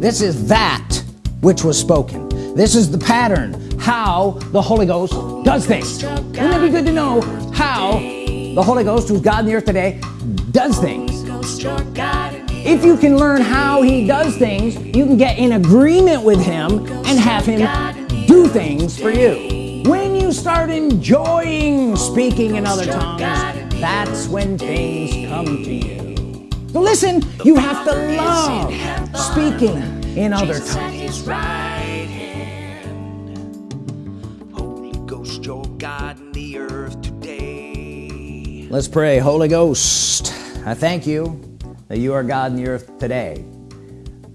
this is that which was spoken. This is the pattern how the Holy Ghost does things. Wouldn't it be good to know how the Holy Ghost who's God in the earth today does things? If you can learn how he does things you can get in agreement with him and have him do things for you. When you start enjoying speaking in other tongues that's when things come to you so listen you have to love speaking in other tongues. let's pray. Holy Ghost I thank you that you are God in the earth today.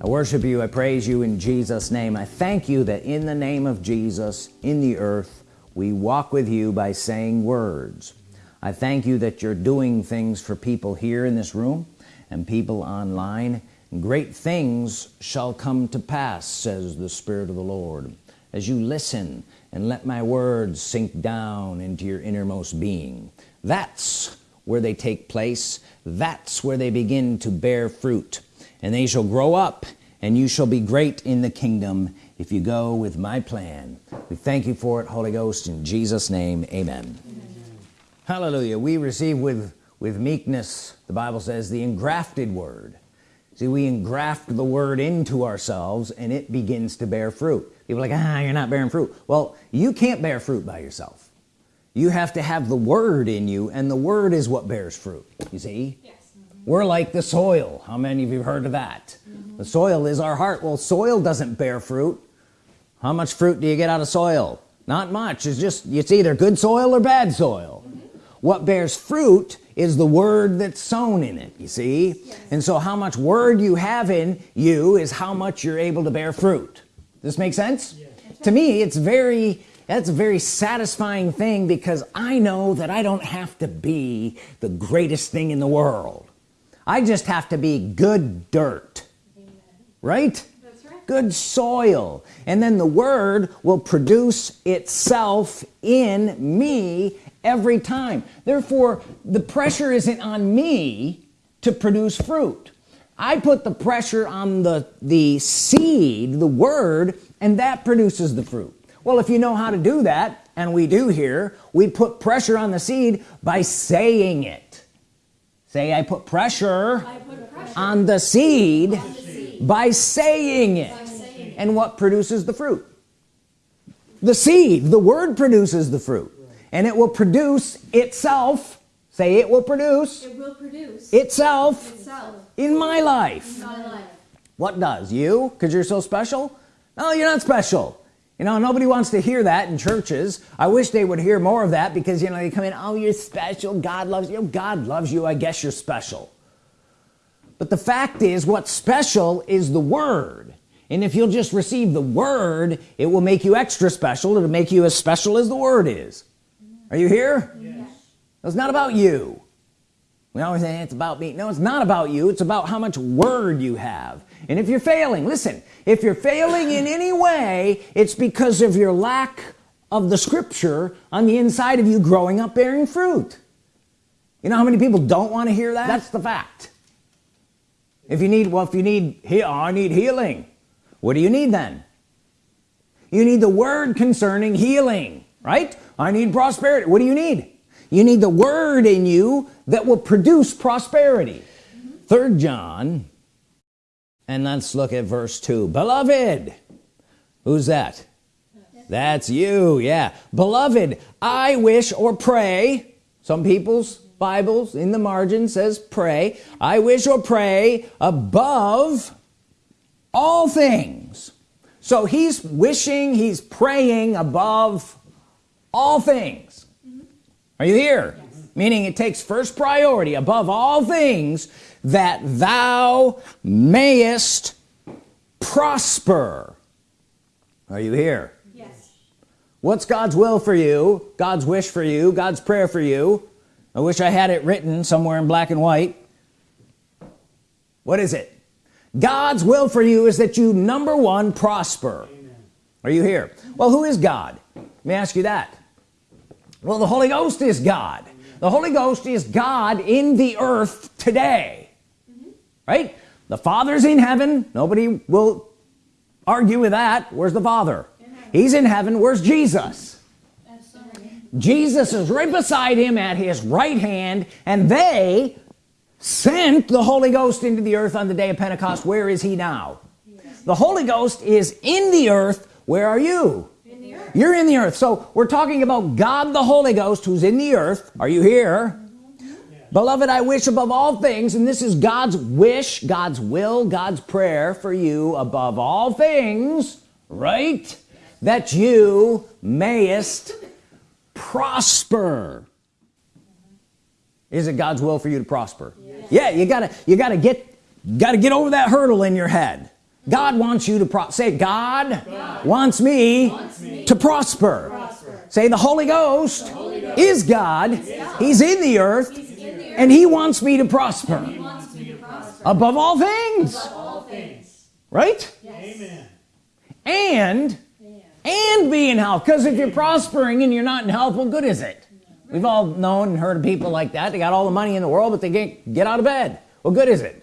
I worship you. I praise you in Jesus name. I thank you that in the name of Jesus in the earth we walk with you by saying words. I thank you that you're doing things for people here in this room and people online great things shall come to pass says the Spirit of the Lord. As you listen and let my words sink down into your innermost being that's where they take place. That's where they begin to bear fruit. And they shall grow up and you shall be great in the kingdom if you go with my plan. We thank you for it Holy Ghost in Jesus name amen, amen. hallelujah. We receive with with meekness the Bible says the engrafted word. See we engraft the word into ourselves and it begins to bear fruit. People like ah you're not bearing fruit. Well you can't bear fruit by yourself. You have to have the word in you and the word is what bears fruit. You see? Yes. mm -hmm. we're like the soil. How many of you have heard of that? Mm -hmm. the soil is our heart. Well soil doesn't bear fruit. How much fruit do you get out of soil? Not much. It's just it's either good soil or bad soil. What bears fruit is the word that's sown in it you see? Yes. and so how much word you have in you is how much you're able to bear fruit. Does this makes sense? Yes. to me it's very that's a very satisfying thing because I know that I don't have to be the greatest thing in the world. I just have to be good dirt. Right? right good soil and then the word will produce itself in me every time. Therefore the pressure isn't on me to produce fruit. I put the pressure on the the seed the word and that produces the fruit. Well if you know how to do that and we do here we put pressure on the seed by saying it. Say I put pressure, I put pressure on, the seed, on the seed by saying it. By saying and what produces the fruit? The seed. The word produces the fruit. And it will produce itself. Say it will produce, it will produce itself, itself in, my life. in my life. What does? You? Because you're so special? No you're not special. You know nobody wants to hear that in churches. I wish they would hear more of that because you know they come in oh you're special. God loves you. God loves you. I guess you're special but the fact is what's special is the Word. And if you'll just receive the Word it will make you extra special it'll make you as special as the Word is. Are you here? Yes. it's not about you. We always say it's about me. No it's not about you. It's about how much word you have. And if you're failing listen if you're failing in any way it's because of your lack of the scripture on the inside of you growing up bearing fruit. You know how many people don't want to hear that? That's the fact if you need well if you need oh, I need healing what do you need then? You need the word concerning healing right? I need prosperity. What do you need? You need the word in you that will produce prosperity. Third John and let's look at verse 2 beloved who's that? That's you yeah. Beloved I wish or pray some people's Bibles in the margin says pray. I wish or pray above all things. So he's wishing he's praying above all things. Are you here? Yes. meaning it takes first priority above all things that thou mayest prosper. Are you here? Yes. What's God's will for you? God's wish for you? God's prayer for you I wish I had it written somewhere in black and white. What is it? God's will for you is that you number one prosper. Amen. are you here? Well who is God? Let me ask you that. Well the Holy Ghost is God. The Holy Ghost is God in the earth today. Mm -hmm. right? The Father's in heaven. Nobody will argue with that. Where's the father? He's in heaven. Where's Jesus Jesus is right beside him at his right hand and they sent the Holy Ghost into the earth on the day of Pentecost. Where is he now? Yes. the Holy Ghost is in the earth. Where are you? In the earth. you're in the earth. So we're talking about God the Holy Ghost who's in the earth. Are you here? Beloved I wish above all things and this is God's wish God's will God's prayer for you above all things right? That you mayest prosper is it God's will for you to prosper yes. yeah you gotta you gotta get gotta get over that hurdle in your head God wants you to pro say God, God wants, me wants, me to prosper, prosper. say the Holy Ghost, the Holy Ghost is, God. is God he's in the earth and he wants me to prosper, to prosper. Above, all things. above all things right yes. amen and and be in health. Because if you're prospering and you're not in health what good is it? We've all known and heard of people like that. They got all the money in the world but they can't get out of bed. What good is it?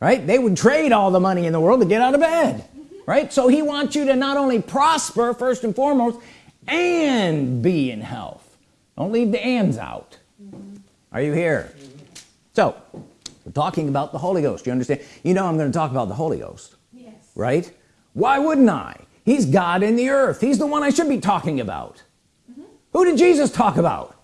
Right? They would trade all the money in the world to get out of bed. Right? So he wants you to not only prosper first and foremost and be in health. Don't leave the ands out. Are you here? So we're talking about the Holy Ghost. You understand? You know I'm going to talk about the Holy Ghost. Yes. Right? Why wouldn't I he's God in the earth. He's the one I should be talking about. Mm -hmm. who did Jesus talk about?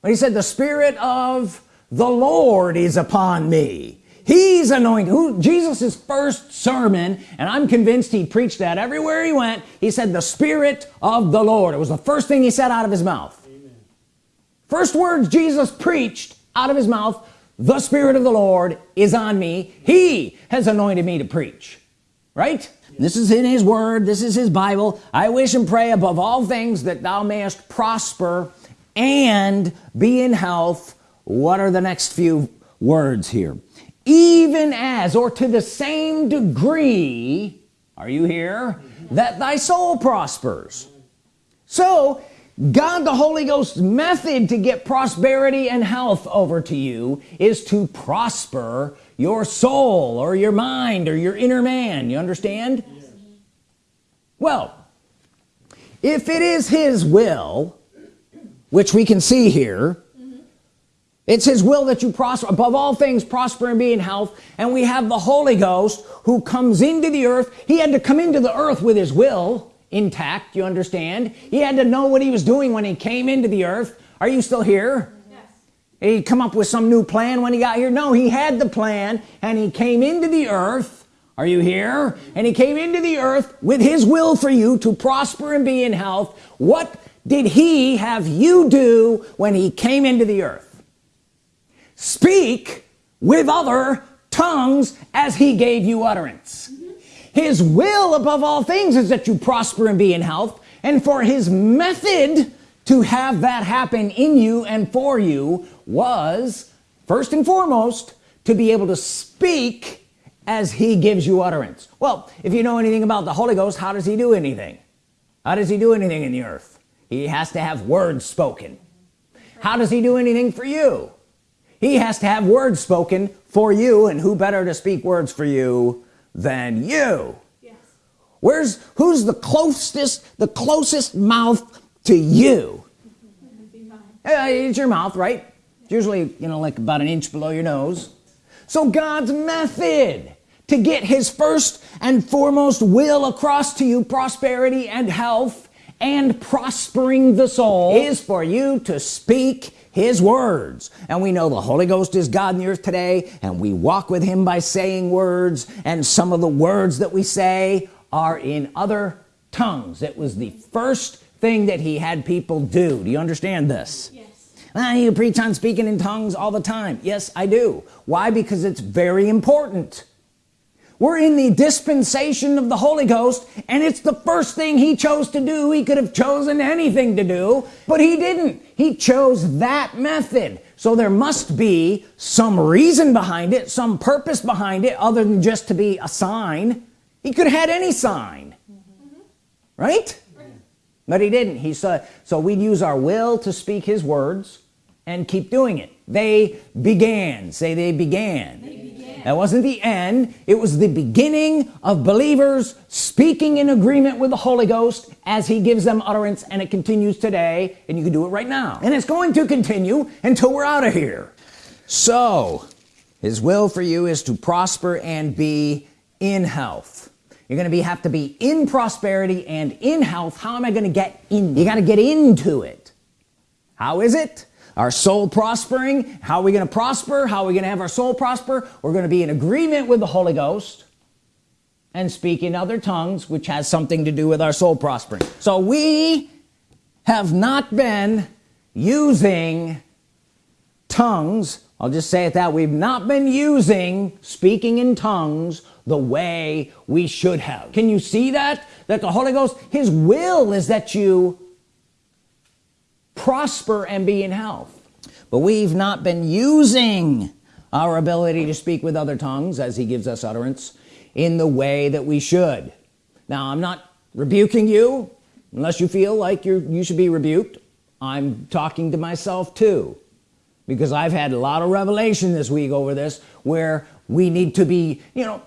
When he said the Spirit of the Lord is upon me. He's anointed. Who Jesus's first sermon and I'm convinced he preached that everywhere he went he said the Spirit of the Lord. It was the first thing he said out of his mouth. Amen. first words Jesus preached out of his mouth the Spirit of the Lord is on me. He has anointed me to preach right? This is in his word. This is his Bible. I wish and pray above all things that thou mayest prosper and be in health. What are the next few words here? Even as or to the same degree are you here? That thy soul prospers. So God the Holy Ghost's method to get prosperity and health over to you is to prosper your soul or your mind or your inner man you understand? Yes. well if it is his will which we can see here it's his will that you prosper above all things prosper and be in health and we have the Holy Ghost who comes into the earth. He had to come into the earth with his will intact you understand? He had to know what he was doing when he came into the earth. Are you still here he come up with some new plan when he got here? No he had the plan and he came into the earth. Are you here? And he came into the earth with his will for you to prosper and be in health. What did he have you do when he came into the earth? Speak with other tongues as he gave you utterance. His will above all things is that you prosper and be in health and for his method to have that happen in you and for you was first and foremost to be able to speak as he gives you utterance. Well if you know anything about the Holy Ghost how does he do anything? How does he do anything in the earth? He has to have words spoken. How does he do anything for you? He has to have words spoken for you and who better to speak words for you than you? Yes. where's who's the closest the closest mouth to you? Uh, it's your mouth right usually you know like about an inch below your nose. So God's method to get his first and foremost will across to you prosperity and health and prospering the soul is for you to speak his words. And we know the Holy Ghost is God in the earth today and we walk with him by saying words. And some of the words that we say are in other tongues. It was the first thing that he had people do. Do you understand this? Yes ah, you preach on speaking in tongues all the time. Yes I do. Why? Because it's very important. We're in the dispensation of the Holy Ghost and it's the first thing he chose to do. He could have chosen anything to do but he didn't. He chose that method. So there must be some reason behind it some purpose behind it other than just to be a sign. He could have had any sign. Mm -hmm. right? But he didn't. He said so we'd use our will to speak his words and keep doing it. They began. Say they began. They began, that wasn't the end. It was the beginning of believers speaking in agreement with the Holy Ghost as he gives them utterance and it continues today and you can do it right now. And it's going to continue until we're out of here. So his will for you is to prosper and be in health. You're gonna be have to be in prosperity and in health. How am I gonna get in? You got to get into it. How is it our soul prospering. How are we gonna prosper? How are we gonna have our soul prosper? We're gonna be in agreement with the Holy Ghost and speak in other tongues which has something to do with our soul prospering. So we have not been using tongues. I'll just say it that we've not been using speaking in tongues the way we should have. Can you see that? That the Holy Ghost his will is that you prosper and be in health. But we've not been using our ability to speak with other tongues as he gives us utterance in the way that we should. Now I'm not rebuking you. Unless you feel like you're you should be rebuked I'm talking to myself too. Because I've had a lot of revelation this week over this where we need to be you know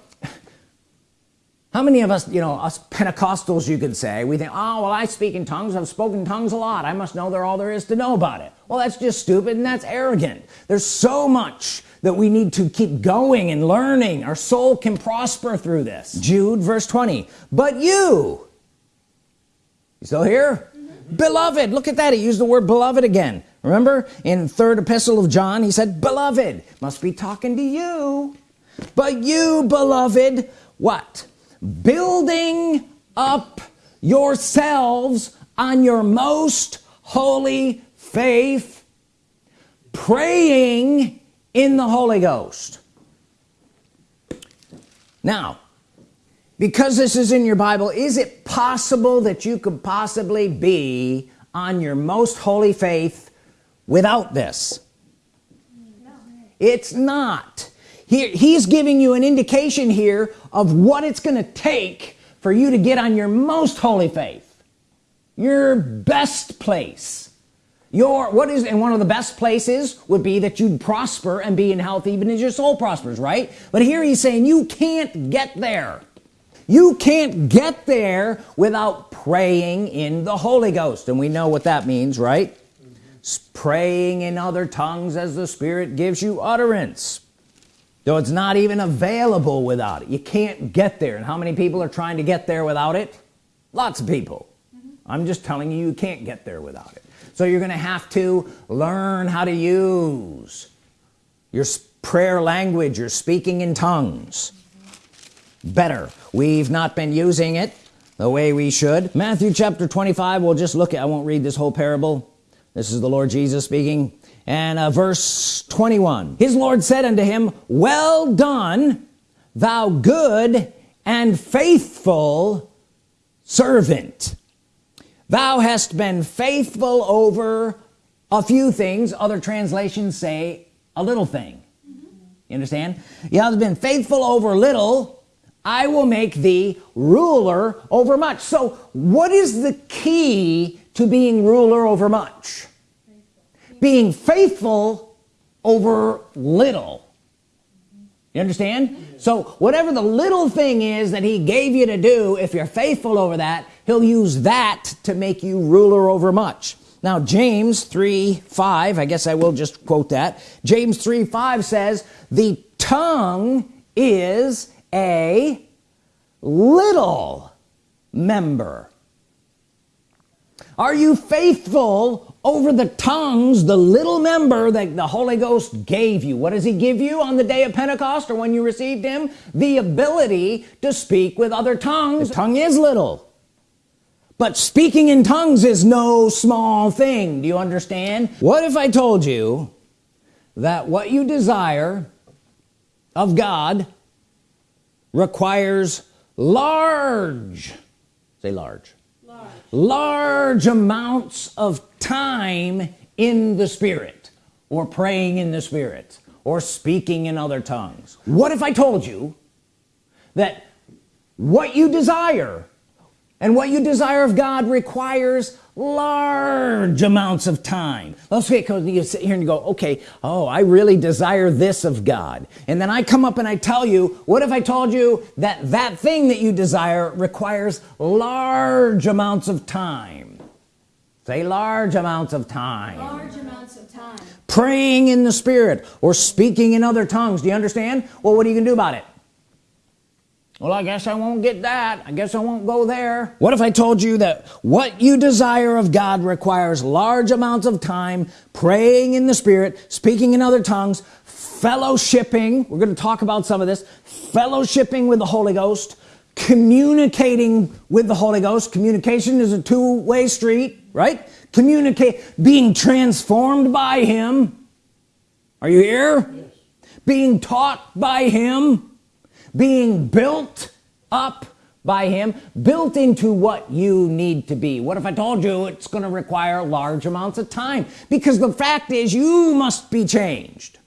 how many of us you know us Pentecostals you could say we think oh well I speak in tongues. I've spoken tongues a lot. I must know there all there is to know about it. Well that's just stupid and that's arrogant. There's so much that we need to keep going and learning. Our soul can prosper through this. Jude verse 20 but you you still here? Mm -hmm. beloved look at that he used the word beloved again. Remember in third epistle of John he said beloved must be talking to you. But you beloved what building up yourselves on your most holy faith praying in the Holy Ghost now because this is in your Bible is it possible that you could possibly be on your most holy faith without this no. it's not here he's giving you an indication here of what it's gonna take for you to get on your most holy faith your best place. Your what is and one of the best places would be that you'd prosper and be in health even as your soul prospers right? But here he's saying you can't get there. You can't get there without praying in the Holy Ghost. And we know what that means right? Praying in other tongues as the Spirit gives you utterance though it's not even available without it. You can't get there. And how many people are trying to get there without it? Lots of people. Mm -hmm. I'm just telling you you can't get there without it. So you're gonna have to learn how to use your prayer language you're speaking in tongues. Better. We've not been using it the way we should. Matthew chapter 25 we'll just look at I won't read this whole parable. This is the Lord Jesus speaking and uh, verse 21 his Lord said unto him well done thou good and faithful servant. Thou hast been faithful over a few things. Other translations say a little thing. You understand? You have been faithful over little I will make thee ruler over much. So what is the key to being ruler over much being faithful over little. You understand? So whatever the little thing is that he gave you to do if you're faithful over that he'll use that to make you ruler over much. Now James 3 5 I guess I will just quote that. James 3 5 says the tongue is a little member. Are you faithful over the tongues the little member that the Holy Ghost gave you. What does he give you on the day of Pentecost or when you received him? The ability to speak with other tongues. The tongue is little. But speaking in tongues is no small thing. Do you understand? What if I told you that what you desire of God requires large say large large, large amounts of time in the Spirit or praying in the Spirit or speaking in other tongues. What if I told you that what you desire and what you desire of God requires large amounts of time? Let's say because you sit here and you go okay oh I really desire this of God. And then I come up and I tell you what if I told you that that thing that you desire requires large amounts of time say large amounts of time. Large amounts of time. Praying in the Spirit or speaking in other tongues. Do you understand? Well what are you gonna do about it? Well I guess I won't get that. I guess I won't go there. What if I told you that what you desire of God requires large amounts of time praying in the Spirit speaking in other tongues fellowshipping? We're going to talk about some of this. Fellowshipping with the Holy Ghost communicating with the Holy Ghost. Communication is a two-way street right? Communicate being transformed by him. Are you here? Yes. being taught by him. Being built up by him. Built into what you need to be. What if I told you it's going to require large amounts of time? Because the fact is you must be changed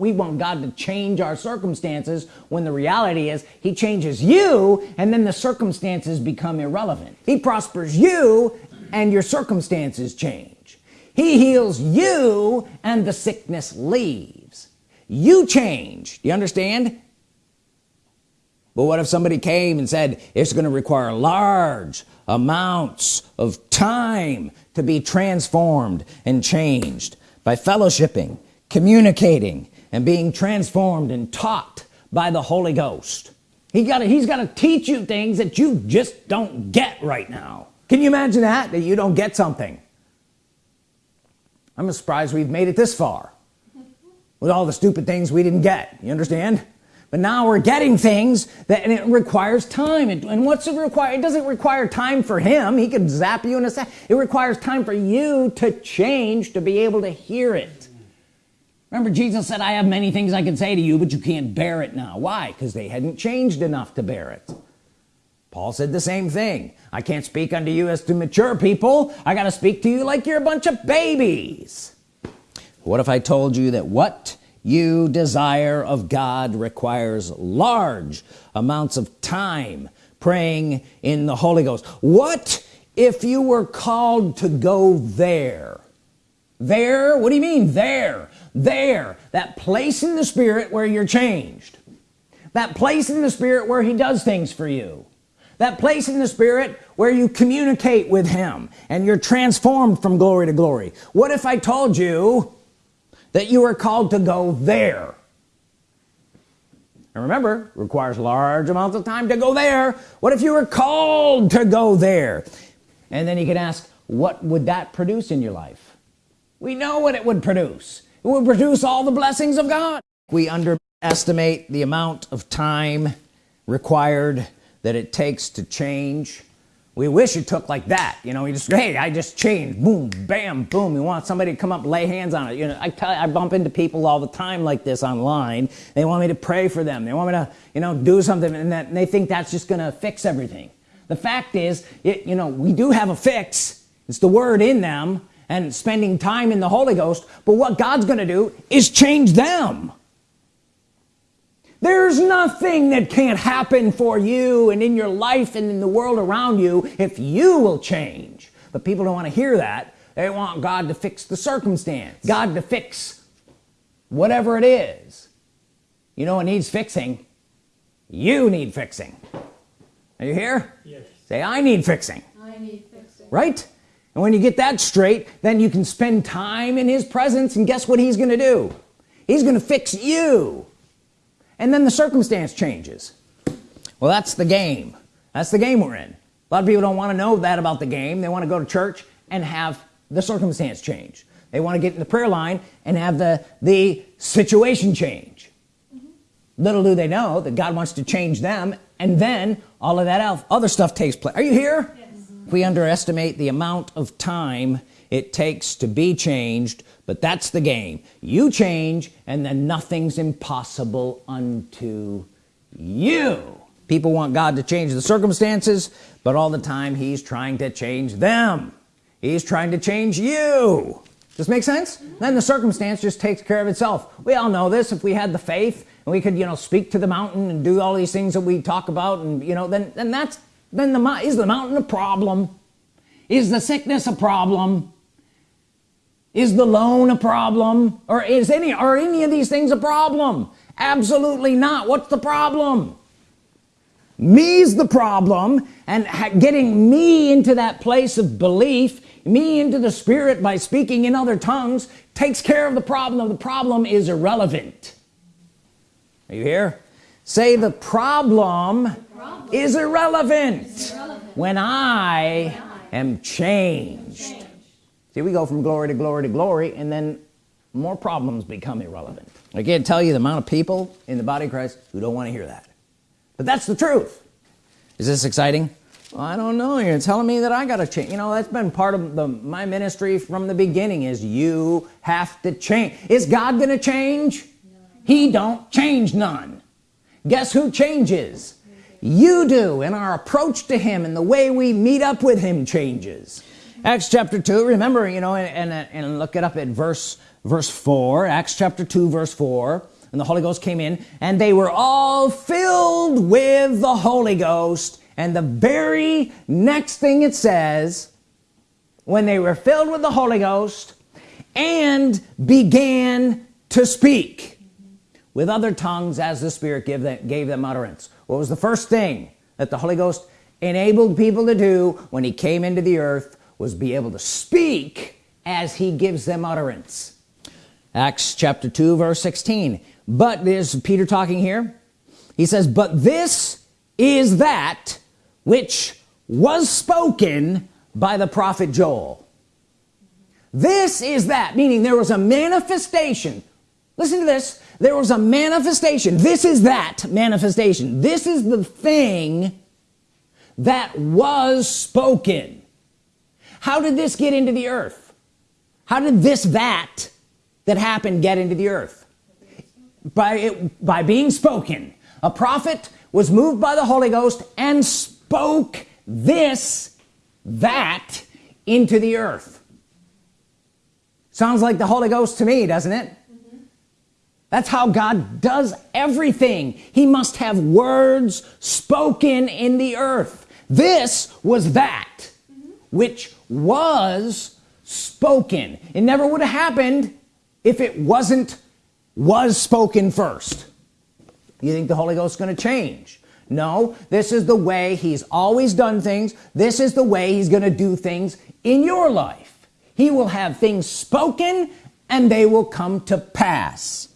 we want God to change our circumstances when the reality is he changes you and then the circumstances become irrelevant. He prospers you and your circumstances change. He heals you and the sickness leaves. You change. Do you understand? But what if somebody came and said it's going to require large amounts of time to be transformed and changed by fellowshipping communicating and being transformed and taught by the Holy Ghost. He got he's got to teach you things that you just don't get right now. Can you imagine that? That you don't get something. I'm surprised we've made it this far with all the stupid things we didn't get. You understand? But now we're getting things that and it requires time. And, and what's it require? It doesn't require time for him. He could zap you in a second it requires time for you to change to be able to hear it remember Jesus said I have many things I can say to you but you can't bear it now. Why? Because they hadn't changed enough to bear it. Paul said the same thing. I can't speak unto you as to mature people. I got to speak to you like you're a bunch of babies. What if I told you that what you desire of God requires large amounts of time praying in the Holy Ghost? What if you were called to go there? There? What do you mean there there that place in the Spirit where you're changed. That place in the Spirit where he does things for you. That place in the Spirit where you communicate with him and you're transformed from glory to glory. What if I told you that you are called to go there? And remember requires large amounts of time to go there. What if you were called to go there? And then you can ask what would that produce in your life? We know what it would produce it will produce all the blessings of God. We underestimate the amount of time required that it takes to change. We wish it took like that you know you just hey I just changed. Boom bam boom. You want somebody to come up lay hands on it. You know I I bump into people all the time like this online. They want me to pray for them. They want me to you know do something and that and they think that's just gonna fix everything. The fact is it, you know we do have a fix. It's the word in them and spending time in the Holy Ghost but what God's gonna do is change them. There's nothing that can't happen for you and in your life and in the world around you if you will change. But people don't want to hear that. They want God to fix the circumstance God to fix whatever it is. You know what needs fixing? You need fixing. Are you here? Yes. Say I need fixing. I need fixing. Right and when you get that straight then you can spend time in his presence and guess what he's gonna do? He's gonna fix you. And then the circumstance changes. Well that's the game. That's the game we're in. A lot of people don't want to know that about the game. They want to go to church and have the circumstance change. They want to get in the prayer line and have the the situation change. Mm -hmm. little do they know that God wants to change them and then all of that other stuff takes place are you here we underestimate the amount of time it takes to be changed but that's the game. You change and then nothing's impossible unto you. People want God to change the circumstances but all the time he's trying to change them. He's trying to change you. Does this make sense? Then the circumstance just takes care of itself. We all know this. If we had the faith and we could you know speak to the mountain and do all these things that we talk about and you know then then that's then the is the mountain a problem? Is the sickness a problem? Is the loan a problem? Or is any are any of these things a problem? Absolutely not. What's the problem? Me's the problem and getting me into that place of belief me into the spirit by speaking in other tongues takes care of the problem. Of the problem is irrelevant. Are you here? Say the problem, is, irrelevant when I, am changed. see we go from glory to glory to glory and then more problems become irrelevant. I can't tell you the amount of people in the body of Christ who don't want to hear that. But that's the truth. Is this exciting? Well, I don't know. You're telling me that I gotta change you know that's been part of the my ministry from the beginning is you have to change. Is God gonna change? No. he don't change none. Guess who changes you do and our approach to him and the way we meet up with him changes. Acts chapter 2 remember you know and, and, and look it up at verse verse 4 Acts chapter 2 verse 4 and the Holy Ghost came in and they were all filled with the Holy Ghost. And the very next thing it says when they were filled with the Holy Ghost and began to speak with other tongues as the Spirit gave them, gave them utterance what was the first thing that the Holy Ghost enabled people to do when he came into the earth was be able to speak as he gives them utterance. Acts chapter 2 verse 16 but there's Peter talking here he says but this is that which was spoken by the prophet Joel. This is that meaning there was a manifestation. Listen to this there was a manifestation. This is that manifestation. This is the thing that was spoken. How did this get into the earth? How did this that that happened get into the earth? By it by being spoken. A prophet was moved by the Holy Ghost and spoke this that into the earth. Sounds like the Holy Ghost to me doesn't it that's how God does everything. He must have words spoken in the earth. This was that which was spoken. It never would have happened if it wasn't was spoken first. You think the Holy Ghost is going to change? No this is the way he's always done things. This is the way he's going to do things in your life. He will have things spoken and they will come to pass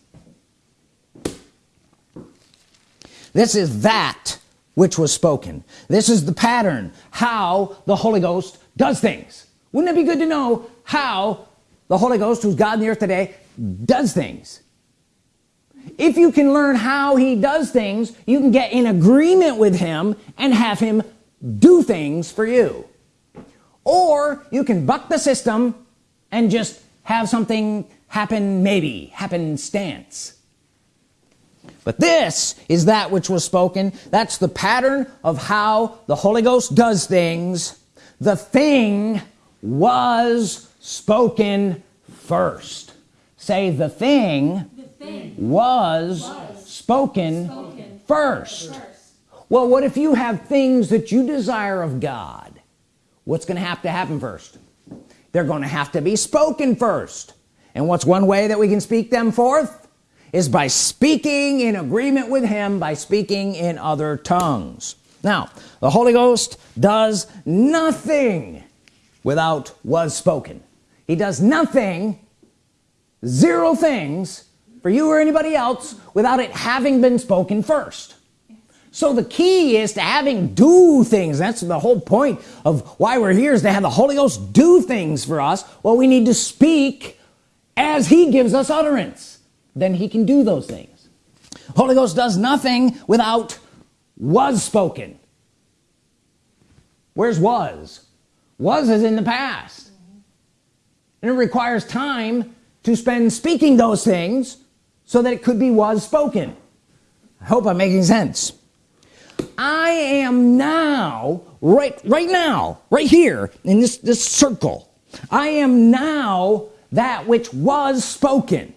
this is that which was spoken. This is the pattern how the Holy Ghost does things. Wouldn't it be good to know how the Holy Ghost who's God in the earth today does things? If you can learn how he does things you can get in agreement with him and have him do things for you. Or you can buck the system and just have something happen maybe happen stance but this is that which was spoken. That's the pattern of how the Holy Ghost does things. The thing was spoken first. Say the thing, the thing was, was spoken, spoken first. first. Well what if you have things that you desire of God? What's gonna have to happen first? They're gonna have to be spoken first. And what's one way that we can speak them forth is by speaking in agreement with him by speaking in other tongues. Now the Holy Ghost does nothing without was spoken. He does nothing zero things for you or anybody else without it having been spoken first. So the key is to having do things. That's the whole point of why we're here is to have the Holy Ghost do things for us well we need to speak as he gives us utterance then he can do those things. Holy Ghost does nothing without was spoken. Where's was? Was is in the past. And it requires time to spend speaking those things so that it could be was spoken. I hope I'm making sense. I am now right right now right here in this this circle. I am now that which was spoken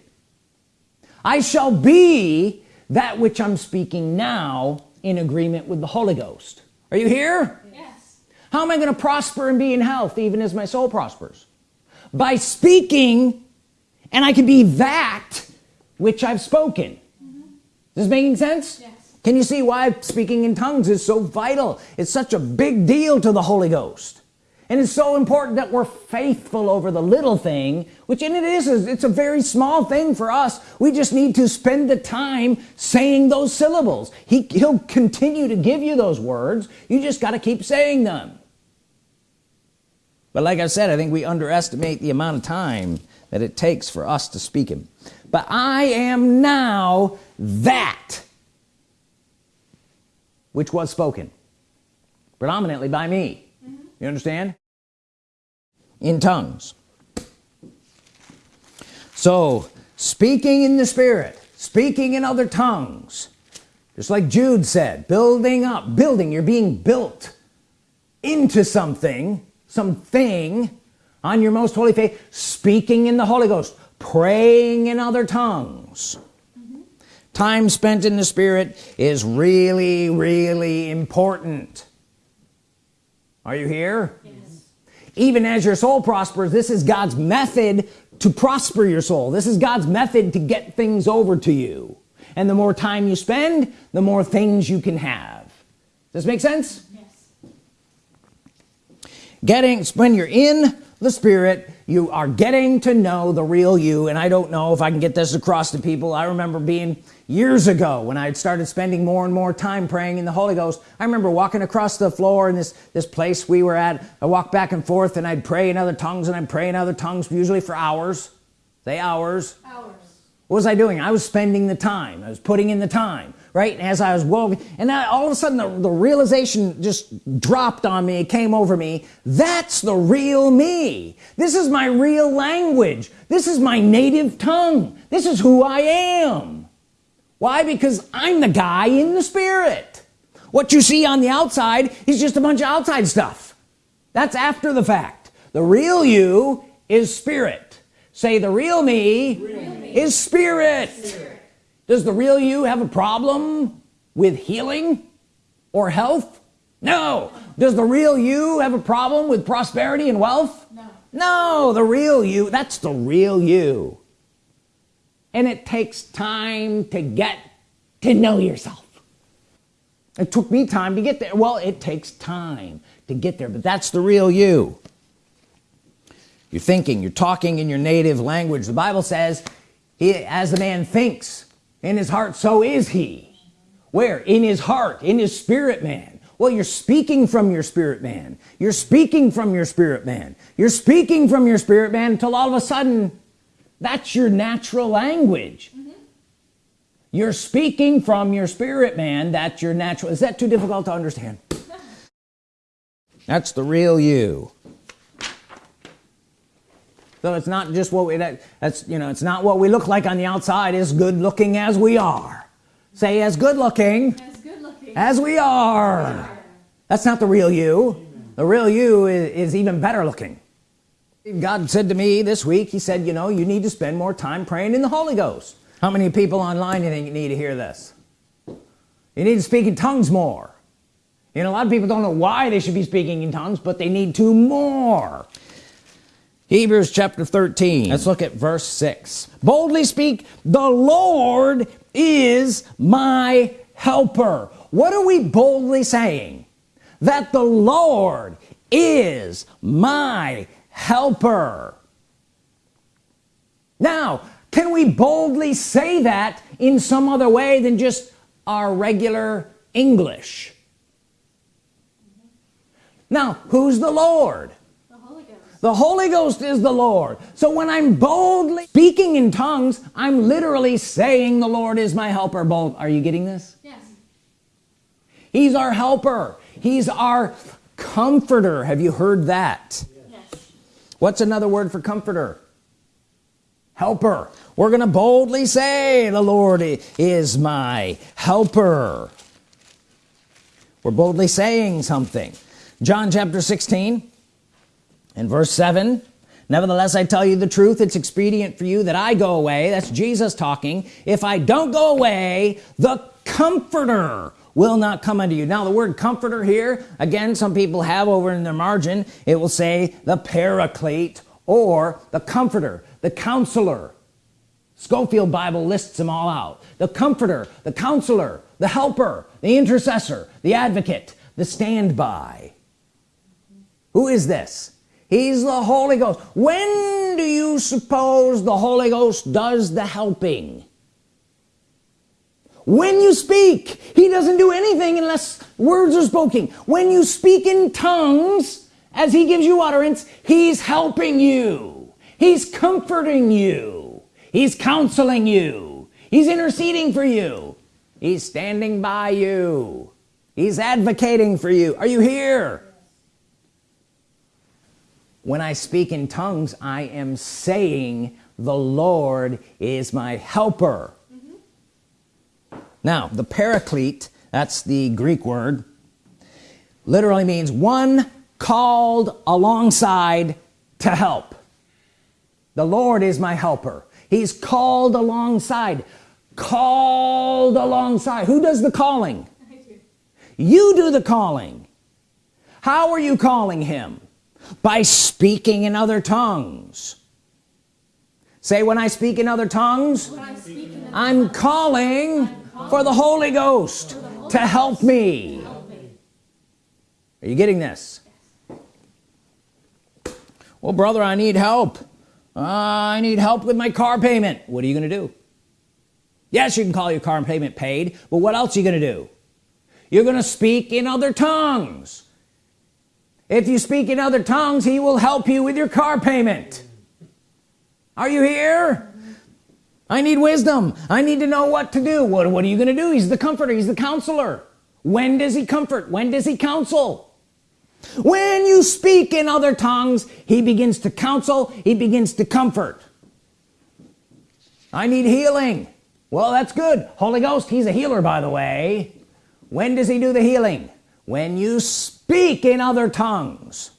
I shall be that which I'm speaking now in agreement with the Holy Ghost. Are you here? Yes. how am I gonna prosper and be in health even as my soul prospers? By speaking and I can be that which I've spoken. Mm-hmm. Is this making sense? Yes. can you see why speaking in tongues is so vital? It's such a big deal to the Holy Ghost and it's so important that we're faithful over the little thing which in it is it's a very small thing for us. We just need to spend the time saying those syllables. He, he'll continue to give you those words. You just got to keep saying them. But like I said I think we underestimate the amount of time that it takes for us to speak him. But I am now that which was spoken predominantly by me you understand? In tongues. So speaking in the Spirit speaking in other tongues. Just like Jude said building up building you're being built into something something on your most holy faith speaking in the Holy Ghost praying in other tongues. Mm-hmm. Time spent in the Spirit is really really important are you here? Yes. even as your soul prospers this is God's method to prosper your soul. This is God's method to get things over to you. And the more time you spend the more things you can have. Does this make sense? Yes. getting when you're in the Spirit you are getting to know the real you. And I don't know if I can get this across to people. I remember being years ago when I had started spending more and more time praying in the Holy Ghost I remember walking across the floor in this this place we were at. I walked back and forth and I'd pray in other tongues and I'd pray in other tongues usually for hours. Say hours. Hours. what was I doing? I was spending the time. I was putting in the time right? And as I was walking and then all of a sudden the, the realization just dropped on me. It came over me. That's the real me. This is my real language. This is my native tongue. This is who I am why? Because I'm the guy in the Spirit. What you see on the outside is just a bunch of outside stuff. That's after the fact. The real you is spirit. Say the real me, is spirit. does the real you have a problem with healing or health? No. Does the real you have a problem with prosperity and wealth? No. no the real you that's the real you and it takes time to get to know yourself. It took me time to get there. Well it takes time to get there but that's the real you. You're thinking you're talking in your native language. The Bible says he as a man thinks in his heart so is he. Where? In his heart in his spirit man. Well you're speaking from your spirit man. You're speaking from your spirit man. You're speaking from your spirit man until all of a sudden that's your natural language. You're speaking from your spirit man. That's your natural is that too difficult to understand? That's the real you. So it's not just what we that, that's you know it's not what we look like on the outside is good looking as we are. Say as good looking As good looking. as we are. That's not the real you. The real you is, is even better looking God said to me this week he said you know you need to spend more time praying in the Holy Ghost. How many people online you think you need to hear this? You need to speak in tongues more. You know a lot of people don't know why they should be speaking in tongues but they need to more. Hebrews chapter 13 let's look at verse 6 boldly speak the Lord is my helper. What are we boldly saying? That the Lord is my helper. Now can we boldly say that in some other way than just our regular English? Now who's the Lord? The Holy Ghost. the Holy Ghost is the Lord. So when I'm boldly speaking in tongues I'm literally saying the Lord is my helper. Bold are you getting this? Yes. he's our helper. He's our comforter. Have you heard that. What's another word for comforter? Helper. We're gonna boldly say the Lord is my helper. We're boldly saying something. John chapter 16 and verse 7 nevertheless I tell you the truth. It's expedient for you that I go away. That's Jesus talking. If I don't go away the comforter will not come unto you. Now the word comforter here again some people have over in their margin. It will say the paraclete or the comforter the counselor. Scofield Bible lists them all out. The comforter the counselor the helper the intercessor the advocate the standby. Who is this? He's the Holy Ghost. When do you suppose the Holy Ghost does the helping when you speak he doesn't do anything unless words are spoken. When you speak in tongues as he gives you utterance he's helping you. He's comforting you. He's counseling you. He's interceding for you. He's standing by you. He's advocating for you. Are you here? When I speak in tongues I am saying the Lord is my helper now the paraclete that's the Greek word literally means one called alongside to help. The Lord is my helper. He's called alongside. Called alongside. Who does the calling? You do the calling. How are you calling him? By speaking in other tongues. Say when I speak in other tongues I'm calling for the Holy Ghost to help me. Are you getting this? Well brother I need help. Uh, I need help with my car payment. What are you gonna do? Yes you can call your car payment paid but what else are you gonna do? You're gonna speak in other tongues. If you speak in other tongues he will help you with your car payment. Are you here I need wisdom. I need to know what to do. What, what are you gonna do? He's the comforter. He's the counselor. When does he comfort? When does he counsel? When you speak in other tongues he begins to counsel. He begins to comfort. I need healing. Well that's good. Holy Ghost he's a healer by the way. When does he do the healing? When you speak in other tongues.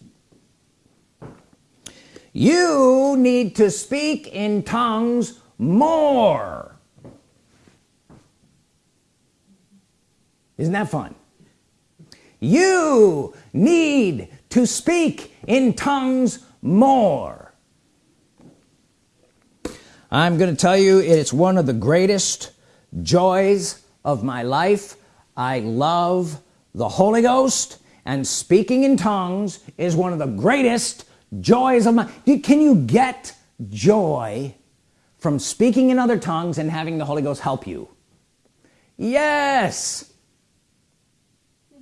You need to speak in tongues more. Isn't that fun? You need to speak in tongues more. I'm gonna tell you it's one of the greatest joys of my life. I love the Holy Ghost and speaking in tongues is one of the greatest joys of my can you get joy from speaking in other tongues and having the Holy Ghost help you. Yes.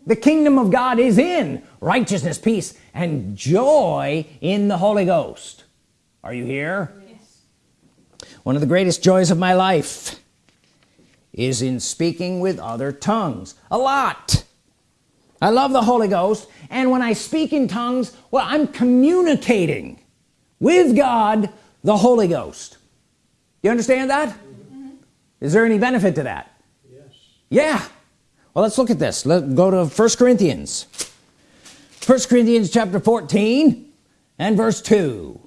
The kingdom of God is in righteousness peace and joy in the Holy Ghost. Are you here? Yes. one of the greatest joys of my life is in speaking with other tongues. A lot. I love the Holy Ghost and when I speak in tongues well I'm communicating with God the Holy Ghost you understand that? Mm -hmm. is there any benefit to that? Yes. Yeah. Well let's look at this. Let's go to first Corinthians. First Corinthians chapter 14 and verse 2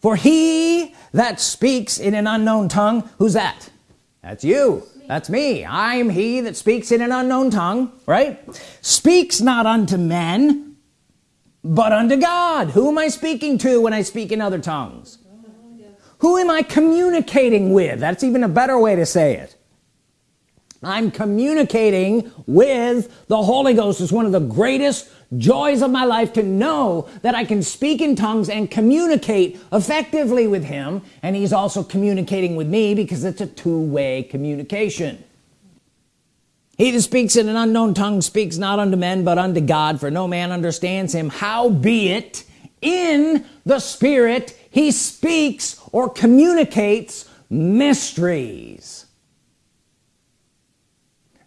for he that speaks in an unknown tongue who's that? That's you. That's me. I'm he that speaks in an unknown tongue right? Speaks not unto men but unto God. Who am I speaking to when I speak in other tongues who am I communicating with? That's even a better way to say it. I'm communicating with the Holy Ghost. Is one of the greatest joys of my life to know that I can speak in tongues and communicate effectively with him. And he's also communicating with me because it's a two-way communication. He that speaks in an unknown tongue speaks not unto men but unto God for no man understands him. Howbeit in the spirit he speaks or communicates mysteries.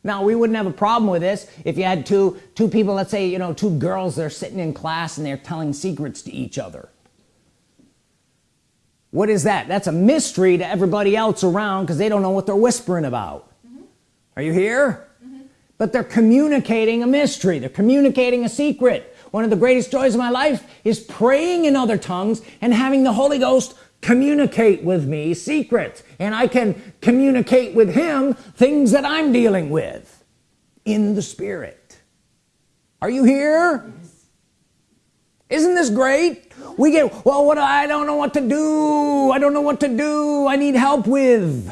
Now we wouldn't have a problem with this if you had two two people let's say you know two girls they're sitting in class and they're telling secrets to each other. What is that? That's a mystery to everybody else around because they don't know what they're whispering about. Mm -hmm. are you here? Mm -hmm. but they're communicating a mystery. They're communicating a secret one of the greatest joys of my life is praying in other tongues and having the Holy Ghost communicate with me secrets. And I can communicate with him things that I'm dealing with in the Spirit. Are you here? Isn't this great? We get well what I don't know what to do. I don't know what to do. I need help with.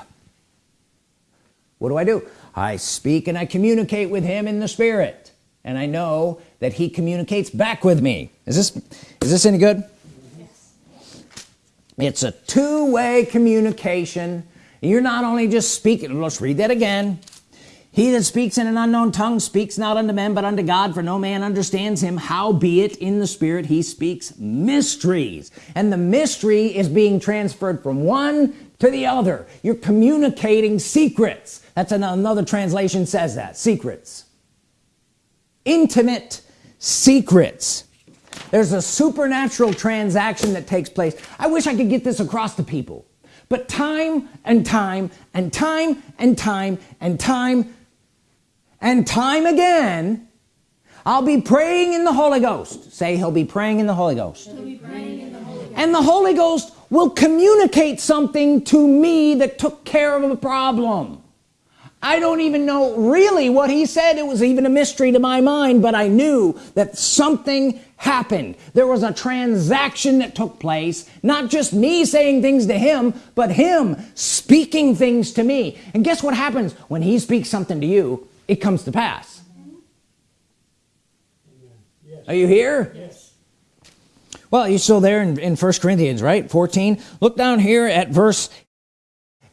What do I do? I speak and I communicate with him in the Spirit. And I know that he communicates back with me. Is this is this any good? Yes. it's a two-way communication. You're not only just speaking let's read that again. He that speaks in an unknown tongue speaks not unto men but unto God for no man understands him. Howbeit in the spirit he speaks mysteries. And the mystery is being transferred from one to the other. You're communicating secrets. That's another translation says that secrets. Intimate secrets. There's a supernatural transaction that takes place. I wish I could get this across to people. But time and time and time and time and time and time again I'll be praying in the Holy Ghost. Say he'll be praying in the Holy Ghost, the Holy Ghost. and the Holy Ghost will communicate something to me that took care of a problem I don't even know really what he said. It was even a mystery to my mind but I knew that something happened. There was a transaction that took place not just me saying things to him but him speaking things to me. And guess what happens? When he speaks something to you it comes to pass. Yes. are you here? Yes. Well you're still there in, in first Corinthians right? 14 look down here at verse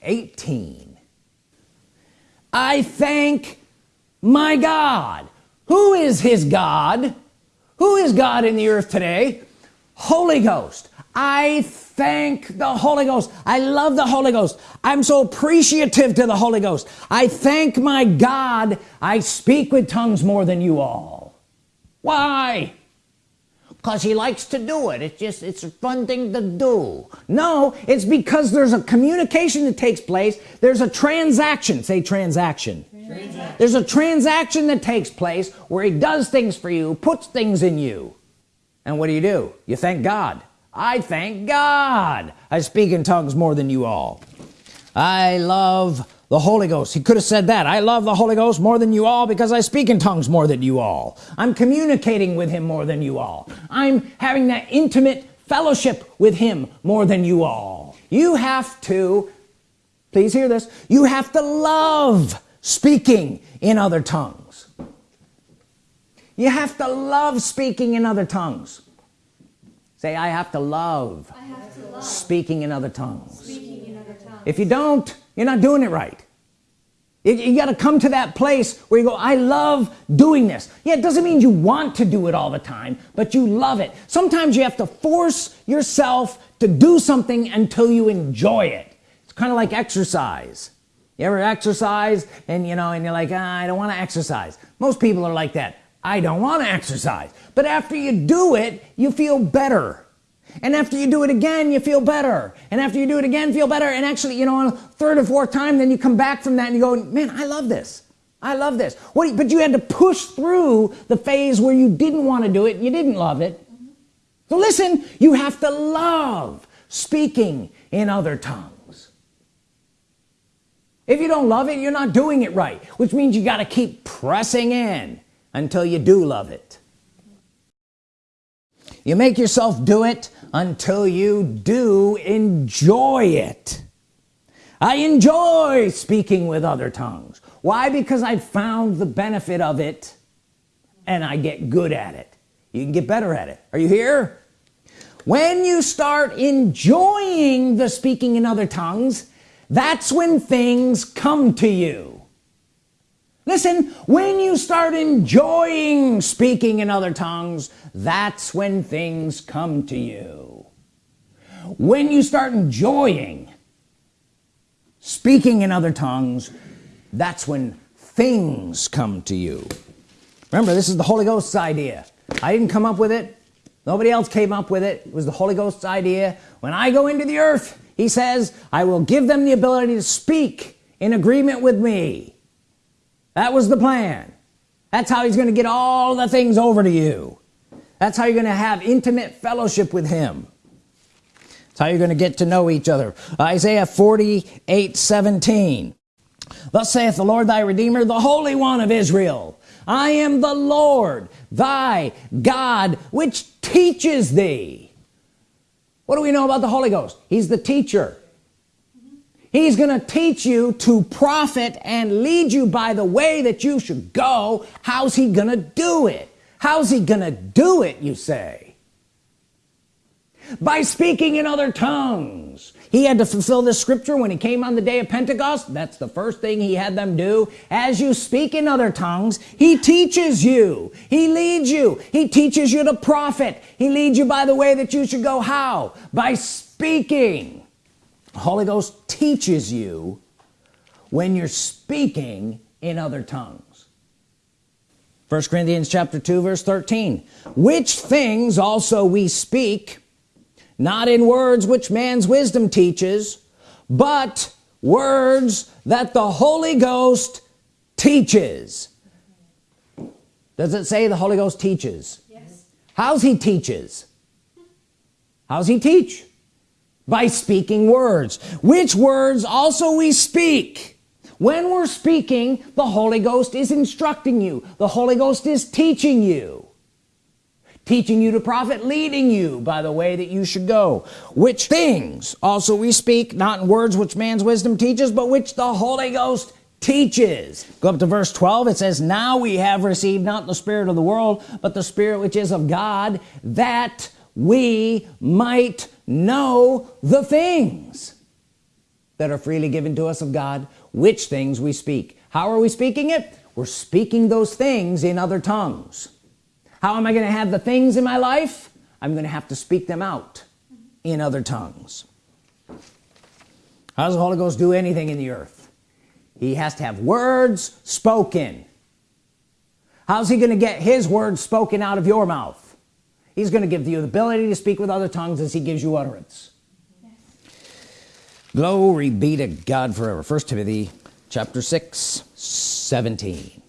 18 I thank my God. Who is his God? Who is God in the earth today? Holy Ghost. I thank the Holy Ghost. I love the Holy Ghost. I'm so appreciative to the Holy Ghost. I thank my God. I speak with tongues more than you all. Why because he likes to do it. It's just it's a fun thing to do. No it's because there's a communication that takes place. There's a transaction. Say transaction, transaction. there's a transaction that takes place where he does things for you puts things in you. And what do you do? You thank God. I thank God. I speak in tongues more than you all. I love the Holy Ghost. He could have said that. I love the Holy Ghost more than you all because I speak in tongues more than you all. I'm communicating with him more than you all. I'm having that intimate fellowship with him more than you all. You have to please hear this you have to love speaking in other tongues. You have to love speaking in other tongues. Say I have to love, have to love. Speaking, in other tongues. in other tongues. If you don't you're not doing it right you, got to come to that place where you go I love doing this. Yeah it doesn't mean you want to do it all the time but you love it. Sometimes you have to force yourself to do something until you enjoy it. It's kind of like exercise. You ever exercise and you know and you're like ah, I don't want to exercise. Most people are like that. I don't want to exercise. But after you do it you feel better and after you do it again you feel better. And after you do it again feel better. And actually you know on a third or fourth time then you come back from that and you go man I love this. I love this. What but you had to push through the phase where you didn't want to do it. You didn't love it. So listen you have to love speaking in other tongues. If you don't love it you're not doing it right which means you got to keep pressing in until you do love it. You make yourself do it until you do enjoy it. I enjoy speaking with other tongues. Why? Because I found the benefit of it and I get good at it. You can get better at it. Are you here? When you start enjoying the speaking in other tongues that's when things come to you listen when you start enjoying speaking in other tongues that's when things come to you. When you start enjoying speaking in other tongues that's when things come to you. Remember this is the Holy Ghost's idea. I didn't come up with it. Nobody else came up with it. It was the Holy Ghost's idea. When I go into the earth he says I will give them the ability to speak in agreement with me that was the plan. That's how he's gonna get all the things over to you. That's how you're gonna have intimate fellowship with him. That's how you're gonna get to know each other. Isaiah 48 17 thus saith the Lord thy Redeemer the Holy One of Israel I am the Lord thy God which teaches thee. What do we know about the Holy Ghost? He's the teacher he's gonna teach you to profit and lead you by the way that you should go. How's he gonna do it? How's he gonna do it you say? By speaking in other tongues. He had to fulfill this scripture when he came on the day of Pentecost. That's the first thing he had them do. As you speak in other tongues he teaches you. He leads you. He teaches you to profit. He leads you by the way that you should go. How? By speaking Holy Ghost teaches you when you're speaking in other tongues. First Corinthians chapter 2 verse 13 which things also we speak not in words which man's wisdom teaches but words that the Holy Ghost teaches. Does it say the Holy Ghost teaches? Yes. how's he teaches? How's he teach by speaking words. Which words also we speak. When we're speaking the Holy Ghost is instructing you. The Holy Ghost is teaching you. Teaching you to profit leading you by the way that you should go. Which things also we speak not in words which man's wisdom teaches but which the Holy Ghost teaches. Go up to verse 12 it says now we have received not the spirit of the world but the spirit which is of God that we might know the things that are freely given to us of God which things we speak. How are we speaking it? We're speaking those things in other tongues. How am I gonna have the things in my life? I'm gonna have to speak them out in other tongues. How does the Holy Ghost do anything in the earth? He has to have words spoken. How's he gonna get his words spoken out of your mouth he's gonna give you the ability to speak with other tongues as he gives you utterance. Glory be to God forever. First Timothy chapter 6 17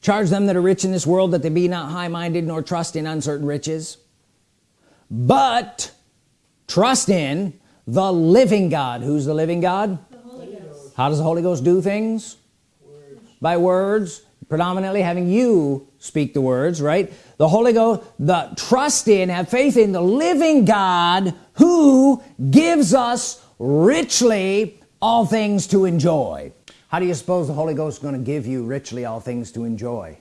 charge them that are rich in this world that they be not high-minded nor trust in uncertain riches but trust in the living God. Who's the living God? The Holy Ghost. how does the Holy Ghost do things? By words predominantly having you speak the words right? The Holy Ghost the trust in have faith in the living God who gives us richly all things to enjoy. How do you suppose the Holy Ghost is going to give you richly all things to enjoy?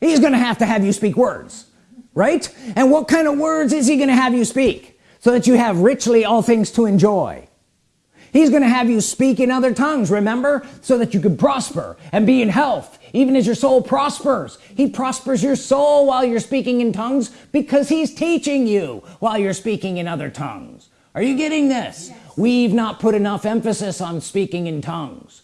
He's gonna have to have you speak words right? And what kind of words is he gonna have you speak so that you have richly all things to enjoy he's gonna have you speak in other tongues remember? So that you can prosper and be in health. Even as your soul prospers. He prospers your soul while you're speaking in tongues because he's teaching you while you're speaking in other tongues. Are you getting this? We've not put enough emphasis on speaking in tongues.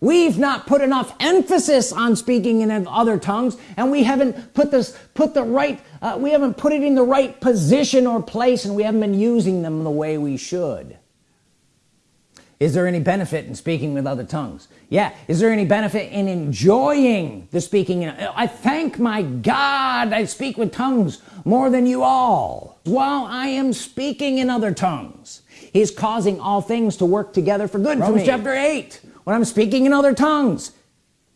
We've not put enough emphasis on speaking in other tongues and we haven't put this put the right uh, we haven't put it in the right position or place and we haven't been using them the way we should is there any benefit in speaking with other tongues? Yeah. Is there any benefit in enjoying the speaking? I thank my God I speak with tongues more than you all. While I am speaking in other tongues he's causing all things to work together for good. Romans chapter 8 when I'm speaking in other tongues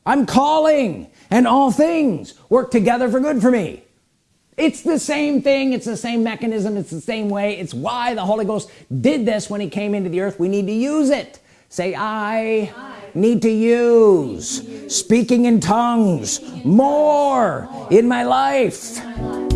I'm calling and all things work together for good for me it's the same thing. It's the same mechanism. It's the same way. It's why the Holy Ghost did this when he came into the earth. We need to use it. Say I, I need to use, need to use speaking in tongues speaking in more, tongues more in my in my life.